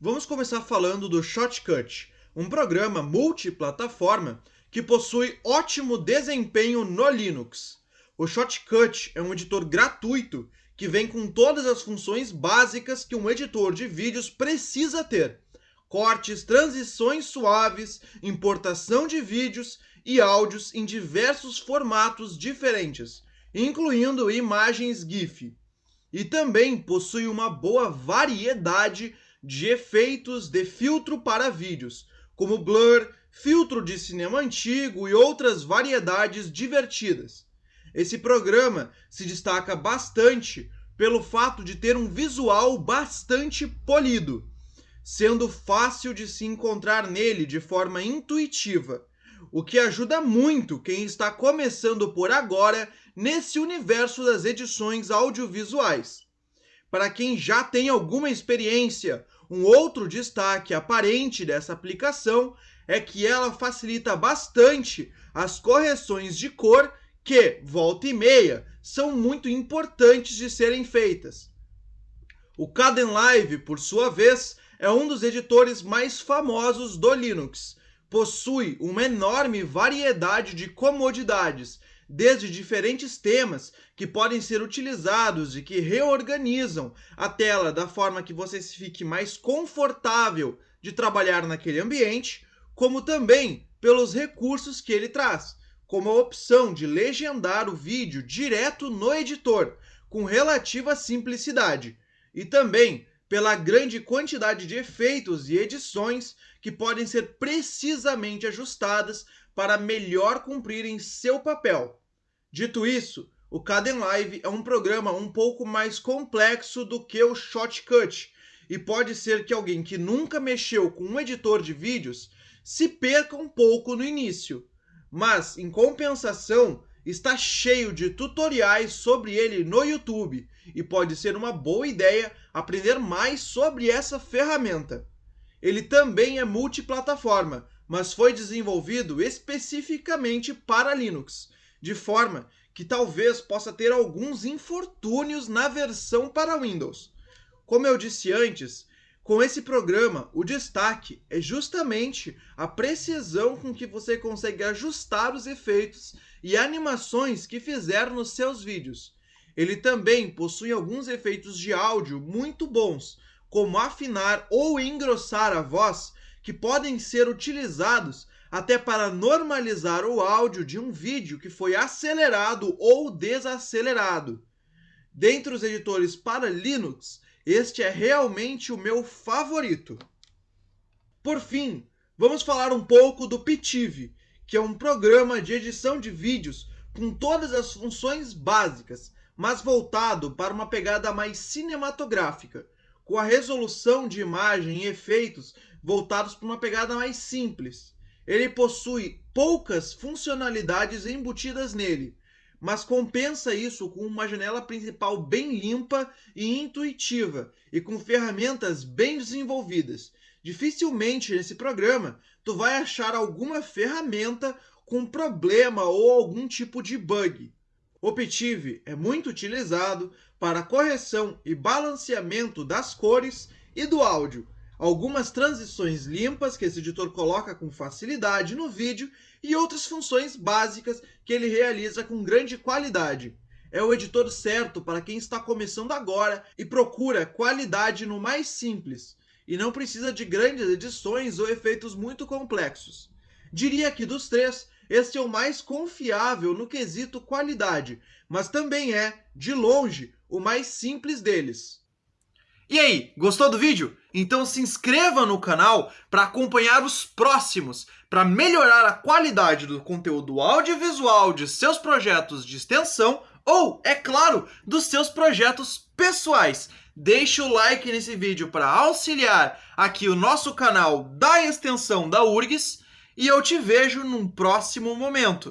vamos começar falando do Shotcut, um programa multiplataforma que possui ótimo desempenho no Linux. O Shotcut é um editor gratuito que vem com todas as funções básicas que um editor de vídeos precisa ter. Cortes, transições suaves, importação de vídeos e áudios em diversos formatos diferentes, incluindo imagens GIF. E também possui uma boa variedade de efeitos de filtro para vídeos, como blur, filtro de cinema antigo e outras variedades divertidas. Esse programa se destaca bastante pelo fato de ter um visual bastante polido, sendo fácil de se encontrar nele de forma intuitiva, o que ajuda muito quem está começando por agora nesse universo das edições audiovisuais. Para quem já tem alguma experiência, um outro destaque aparente dessa aplicação é que ela facilita bastante as correções de cor que, volta e meia, são muito importantes de serem feitas. O Kdenlive, por sua vez, é um dos editores mais famosos do Linux. Possui uma enorme variedade de comodidades, desde diferentes temas que podem ser utilizados e que reorganizam a tela da forma que você se fique mais confortável de trabalhar naquele ambiente, como também pelos recursos que ele traz, como a opção de legendar o vídeo direto no editor, com relativa simplicidade, e também pela grande quantidade de efeitos e edições que podem ser precisamente ajustadas para melhor cumprirem seu papel. Dito isso, o Kdenlive é um programa um pouco mais complexo do que o Shotcut, e pode ser que alguém que nunca mexeu com um editor de vídeos se perca um pouco no início. Mas, em compensação, está cheio de tutoriais sobre ele no YouTube, e pode ser uma boa ideia aprender mais sobre essa ferramenta. Ele também é multiplataforma, mas foi desenvolvido especificamente para Linux, de forma que talvez possa ter alguns infortúnios na versão para Windows. Como eu disse antes, com esse programa, o destaque é justamente a precisão com que você consegue ajustar os efeitos e animações que fizer nos seus vídeos. Ele também possui alguns efeitos de áudio muito bons, como afinar ou engrossar a voz, que podem ser utilizados até para normalizar o áudio de um vídeo que foi acelerado ou desacelerado. Dentre os editores para Linux, este é realmente o meu favorito. Por fim, vamos falar um pouco do Pitive, que é um programa de edição de vídeos com todas as funções básicas, mas voltado para uma pegada mais cinematográfica, com a resolução de imagem e efeitos voltados para uma pegada mais simples. Ele possui poucas funcionalidades embutidas nele, mas compensa isso com uma janela principal bem limpa e intuitiva, e com ferramentas bem desenvolvidas. Dificilmente nesse programa tu vai achar alguma ferramenta com problema ou algum tipo de bug. Optive é muito utilizado para correção e balanceamento das cores e do áudio, algumas transições limpas que esse editor coloca com facilidade no vídeo e outras funções básicas que ele realiza com grande qualidade. É o editor certo para quem está começando agora e procura qualidade no mais simples, e não precisa de grandes edições ou efeitos muito complexos. Diria que dos três, este é o mais confiável no quesito qualidade, mas também é, de longe, o mais simples deles. E aí, gostou do vídeo? Então se inscreva no canal para acompanhar os próximos, para melhorar a qualidade do conteúdo audiovisual de seus projetos de extensão ou, é claro, dos seus projetos pessoais. Deixe o like nesse vídeo para auxiliar aqui o nosso canal da extensão da URGS e eu te vejo num próximo momento.